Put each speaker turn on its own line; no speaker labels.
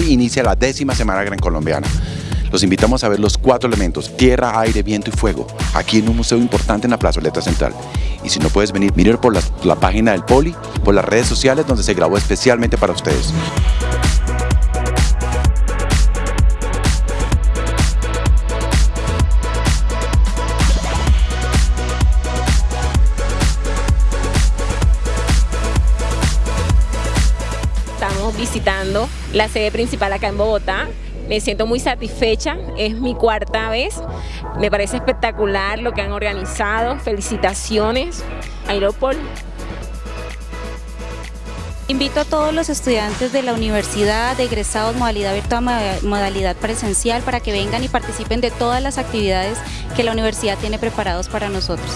inicia la décima Semana Gran Colombiana. Los invitamos a ver los cuatro elementos, tierra, aire, viento y fuego, aquí en un museo importante en la plazoleta central. Y si no puedes venir, miren por la página del Poli, por las redes sociales donde se grabó especialmente para ustedes.
Estamos visitando la sede principal acá en Bogotá. Me siento muy satisfecha, es mi cuarta vez. Me parece espectacular lo que han organizado. Felicitaciones, Aeropol.
Invito a todos los estudiantes de la universidad, de egresados modalidad virtual, modalidad presencial, para que vengan y participen de todas las actividades que la universidad tiene preparados para nosotros.